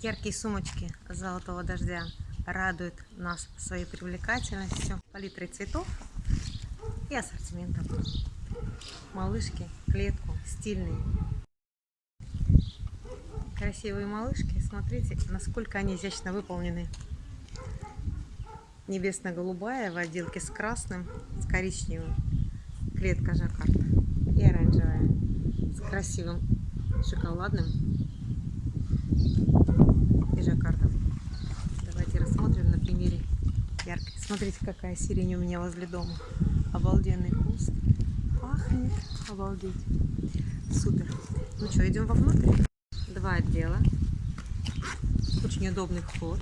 Яркие сумочки золотого дождя радуют нас своей привлекательностью, палитрой цветов и ассортиментом. Малышки, клетку, стильные. Красивые малышки, смотрите, насколько они изящно выполнены. Небесно-голубая в отделке с красным, с коричневым. Клетка жаккард и оранжевая с красивым шоколадным и жаккардом. Давайте рассмотрим на примере яркой. Смотрите, какая сирень у меня возле дома. Обалденный куст. Пахнет. Обалдеть. Супер. Ну что, идем вовнутрь? Два отдела. Очень удобный вход.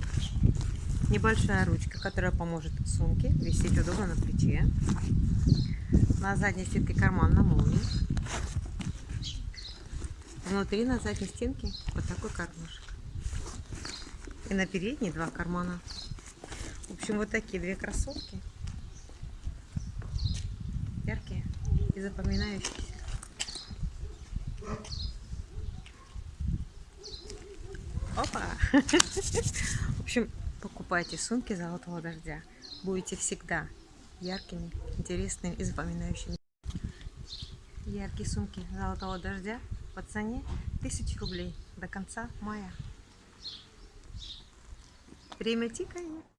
Небольшая ручка, которая поможет сумке висеть удобно на плече. На задней стенке карман на молнии. Внутри на задней стенке вот такой кармашек. И на передней два кармана. В общем, вот такие две красотки. Яркие и запоминающиеся. Опа! В общем, покупайте сумки золотого дождя. Будете всегда яркими, интересными и запоминающими. Яркие сумки золотого дождя по цене 1000 рублей до конца мая. Время тикает.